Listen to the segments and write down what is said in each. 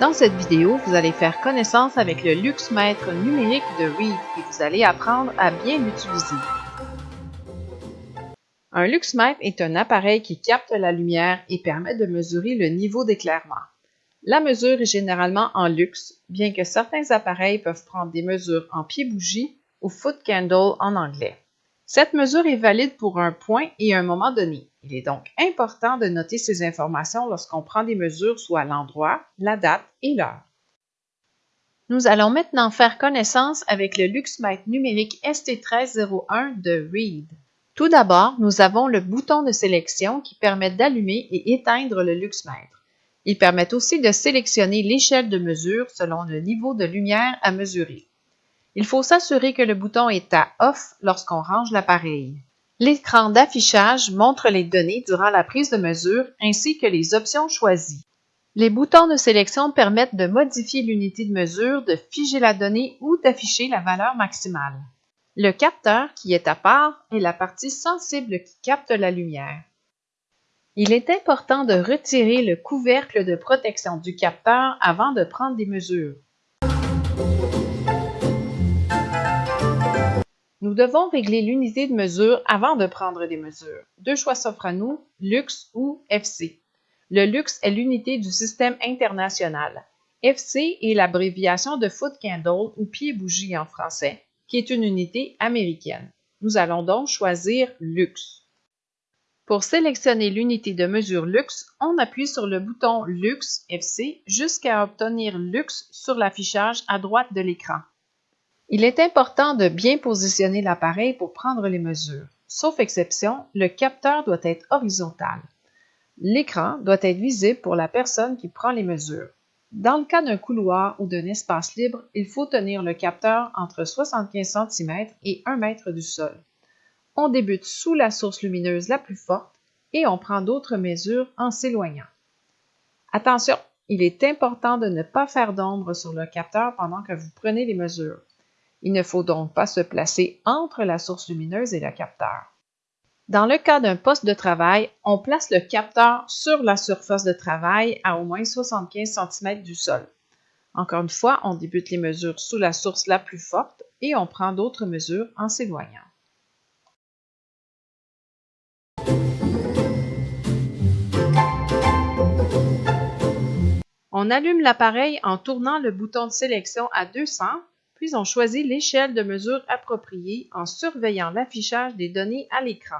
Dans cette vidéo, vous allez faire connaissance avec le luxmètre numérique de Reed et vous allez apprendre à bien l'utiliser. Un luxmètre est un appareil qui capte la lumière et permet de mesurer le niveau d'éclairement. La mesure est généralement en luxe, bien que certains appareils peuvent prendre des mesures en pied-bougie ou foot candle en anglais. Cette mesure est valide pour un point et un moment donné. Il est donc important de noter ces informations lorsqu'on prend des mesures soit l'endroit, la date et l'heure. Nous allons maintenant faire connaissance avec le luxmètre numérique ST1301 de Reed. Tout d'abord, nous avons le bouton de sélection qui permet d'allumer et éteindre le luxmètre. Il permet aussi de sélectionner l'échelle de mesure selon le niveau de lumière à mesurer. Il faut s'assurer que le bouton est à Off lorsqu'on range l'appareil. L'écran d'affichage montre les données durant la prise de mesure ainsi que les options choisies. Les boutons de sélection permettent de modifier l'unité de mesure, de figer la donnée ou d'afficher la valeur maximale. Le capteur, qui est à part, est la partie sensible qui capte la lumière. Il est important de retirer le couvercle de protection du capteur avant de prendre des mesures. Nous devons régler l'unité de mesure avant de prendre des mesures. Deux choix s'offrent à nous, Lux ou FC. Le Lux est l'unité du système international. FC est l'abréviation de Foot Candle ou pied bougie en français, qui est une unité américaine. Nous allons donc choisir Lux. Pour sélectionner l'unité de mesure Lux, on appuie sur le bouton Lux FC jusqu'à obtenir Lux sur l'affichage à droite de l'écran. Il est important de bien positionner l'appareil pour prendre les mesures. Sauf exception, le capteur doit être horizontal. L'écran doit être visible pour la personne qui prend les mesures. Dans le cas d'un couloir ou d'un espace libre, il faut tenir le capteur entre 75 cm et 1 m du sol. On débute sous la source lumineuse la plus forte et on prend d'autres mesures en s'éloignant. Attention, il est important de ne pas faire d'ombre sur le capteur pendant que vous prenez les mesures. Il ne faut donc pas se placer entre la source lumineuse et le capteur. Dans le cas d'un poste de travail, on place le capteur sur la surface de travail à au moins 75 cm du sol. Encore une fois, on débute les mesures sous la source la plus forte et on prend d'autres mesures en s'éloignant. On allume l'appareil en tournant le bouton de sélection à 200, puis on choisit l'échelle de mesure appropriée en surveillant l'affichage des données à l'écran.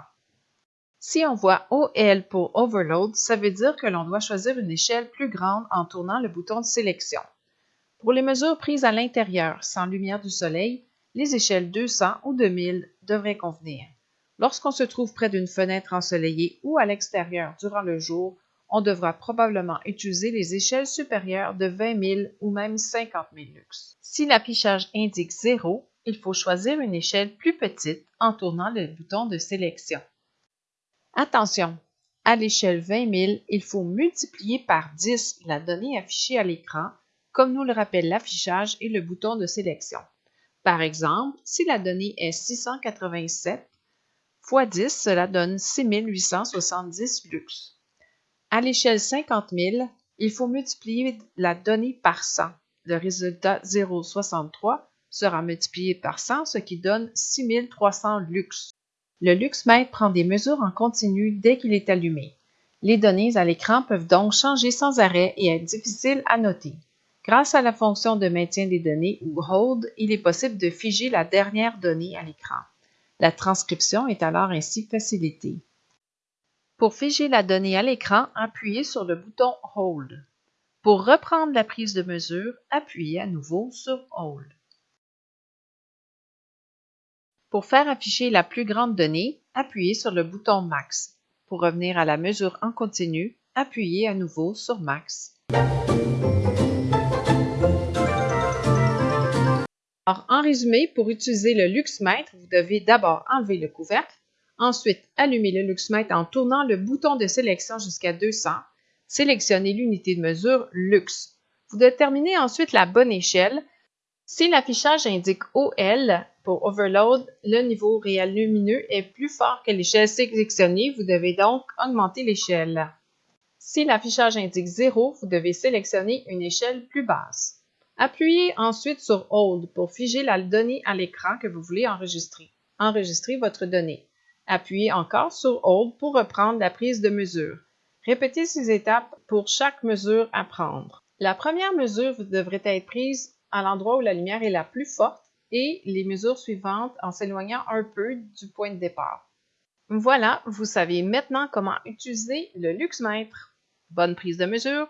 Si on voit OL pour Overload, ça veut dire que l'on doit choisir une échelle plus grande en tournant le bouton de sélection. Pour les mesures prises à l'intérieur, sans lumière du soleil, les échelles 200 ou 2000 devraient convenir. Lorsqu'on se trouve près d'une fenêtre ensoleillée ou à l'extérieur durant le jour, on devra probablement utiliser les échelles supérieures de 20 000 ou même 50 000 lux. Si l'affichage indique 0, il faut choisir une échelle plus petite en tournant le bouton de sélection. Attention, à l'échelle 20 000, il faut multiplier par 10 la donnée affichée à l'écran, comme nous le rappelle l'affichage et le bouton de sélection. Par exemple, si la donnée est 687 x 10, cela donne 6870 lux. À l'échelle 50 000, il faut multiplier la donnée par 100. Le résultat 0,63 sera multiplié par 100, ce qui donne 6300 lux. Le luxmètre prend des mesures en continu dès qu'il est allumé. Les données à l'écran peuvent donc changer sans arrêt et être difficiles à noter. Grâce à la fonction de maintien des données ou Hold, il est possible de figer la dernière donnée à l'écran. La transcription est alors ainsi facilitée. Pour figer la donnée à l'écran, appuyez sur le bouton Hold. Pour reprendre la prise de mesure, appuyez à nouveau sur Hold. Pour faire afficher la plus grande donnée, appuyez sur le bouton Max. Pour revenir à la mesure en continu, appuyez à nouveau sur Max. Alors, en résumé, pour utiliser le luxmètre, vous devez d'abord enlever le couvercle, Ensuite, allumez le luxmètre en tournant le bouton de sélection jusqu'à 200. Sélectionnez l'unité de mesure Lux. Vous déterminez ensuite la bonne échelle. Si l'affichage indique OL pour Overload, le niveau réel lumineux est plus fort que l'échelle sélectionnée. Vous devez donc augmenter l'échelle. Si l'affichage indique 0, vous devez sélectionner une échelle plus basse. Appuyez ensuite sur Hold pour figer la donnée à l'écran que vous voulez enregistrer. Enregistrez votre donnée. Appuyez encore sur Hold pour reprendre la prise de mesure. Répétez ces étapes pour chaque mesure à prendre. La première mesure devrait être prise à l'endroit où la lumière est la plus forte et les mesures suivantes en s'éloignant un peu du point de départ. Voilà, vous savez maintenant comment utiliser le luxmètre. Bonne prise de mesure!